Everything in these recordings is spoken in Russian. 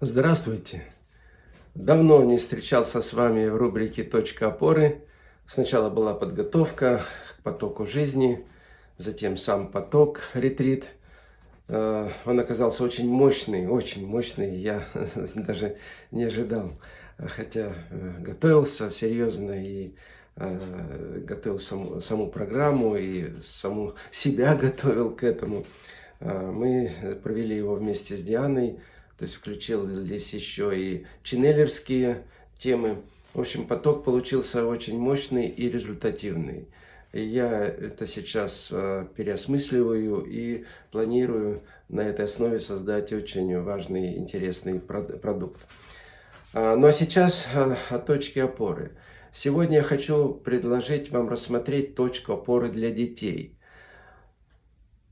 Здравствуйте! Давно не встречался с вами в рубрике «Точка опоры». Сначала была подготовка к потоку жизни, затем сам поток, ретрит. Э, он оказался очень мощный, очень мощный, я даже не ожидал. Хотя э, готовился серьезно и э, готовил саму, саму программу и саму себя готовил к этому. Мы провели его вместе с Дианой. То есть включил здесь еще и ченнелерские темы. В общем, поток получился очень мощный и результативный. И я это сейчас э, переосмысливаю и планирую на этой основе создать очень важный, интересный продукт. А, ну а сейчас э, о точке опоры. Сегодня я хочу предложить вам рассмотреть точку опоры для детей –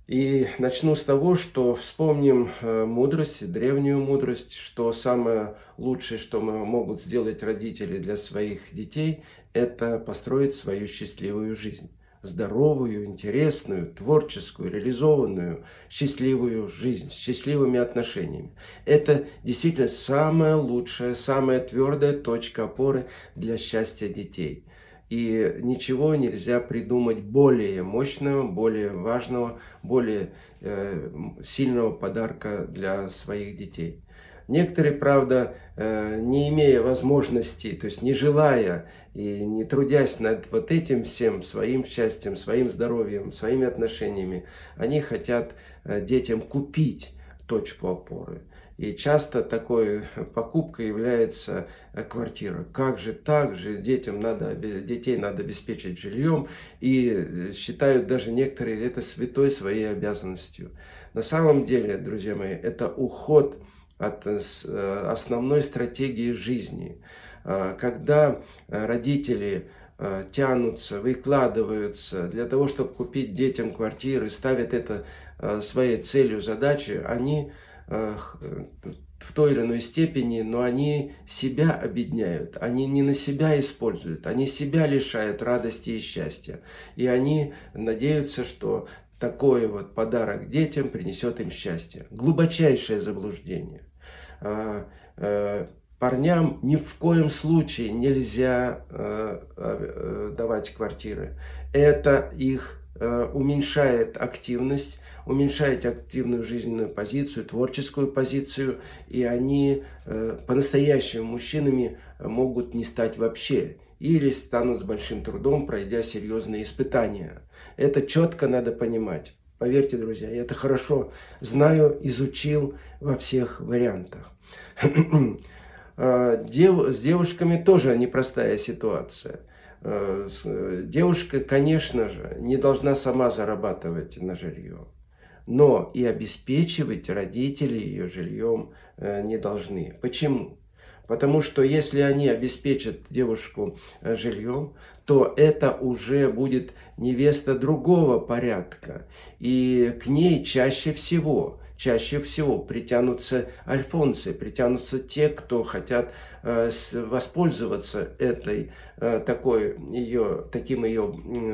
и начну с того, что вспомним э, мудрость, древнюю мудрость, что самое лучшее, что могут сделать родители для своих детей, это построить свою счастливую жизнь. Здоровую, интересную, творческую, реализованную, счастливую жизнь, с счастливыми отношениями. Это действительно самая лучшая, самая твердая точка опоры для счастья детей. И ничего нельзя придумать более мощного, более важного, более э, сильного подарка для своих детей. Некоторые, правда, э, не имея возможности, то есть не желая и не трудясь над вот этим всем, своим счастьем, своим здоровьем, своими отношениями, они хотят э, детям купить точку опоры. И часто такой покупкой является э, квартира. Как же так же, детям надо, детей надо обеспечить жильем. И э, считают даже некоторые это святой своей обязанностью. На самом деле, друзья мои, это уход от э, основной стратегии жизни. Когда родители тянутся, выкладываются для того, чтобы купить детям квартиры, ставят это своей целью, задачей, они в той или иной степени, но они себя обедняют, они не на себя используют, они себя лишают радости и счастья. И они надеются, что такой вот подарок детям принесет им счастье. Глубочайшее заблуждение. А, э, парням ни в коем случае нельзя э, э, давать квартиры. Это их уменьшает активность, уменьшать активную жизненную позицию, творческую позицию, и они э, по-настоящему мужчинами могут не стать вообще или станут с большим трудом, пройдя серьезные испытания. Это четко надо понимать. Поверьте, друзья, я это хорошо знаю, изучил во всех вариантах. А, с девушками тоже непростая ситуация. А, девушка, конечно же, не должна сама зарабатывать на жилье но и обеспечивать родители ее жильем э, не должны. Почему? Потому что если они обеспечат девушку э, жильем, то это уже будет невеста другого порядка. И к ней чаще всего, чаще всего притянутся альфонсы, притянутся те, кто хотят э, воспользоваться этой, такой ее, таким ее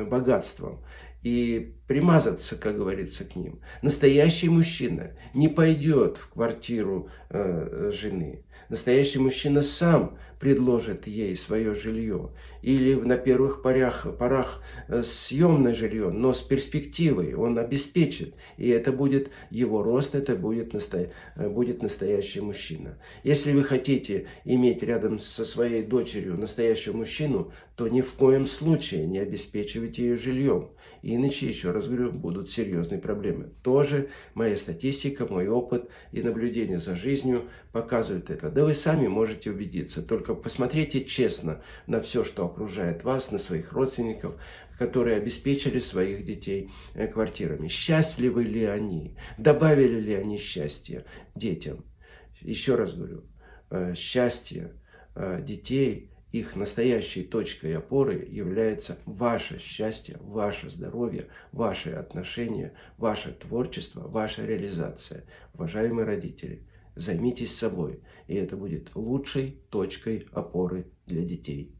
богатством и примазаться, как говорится, к ним. Настоящий мужчина не пойдет в квартиру э, жены. Настоящий мужчина сам предложит ей свое жилье. Или на первых порях, порах э, съемное жилье, но с перспективой он обеспечит. И это будет его рост, это будет, насто... Э, будет настоящий мужчина. Если вы хотите иметь рядом со своей дочерью настоящего мужчину, то ни в коем случае не обеспечивайте ее жильем. Иначе, еще раз говорю, будут серьезные проблемы. Тоже моя статистика, мой опыт и наблюдение за жизнью показывают это. Да вы сами можете убедиться. Только только посмотрите честно на все, что окружает вас, на своих родственников, которые обеспечили своих детей э, квартирами. Счастливы ли они? Добавили ли они счастье детям? Еще раз говорю, э, счастье э, детей, их настоящей точкой опоры является ваше счастье, ваше здоровье, ваши отношения, ваше творчество, ваша реализация. Уважаемые родители, Займитесь собой, и это будет лучшей точкой опоры для детей.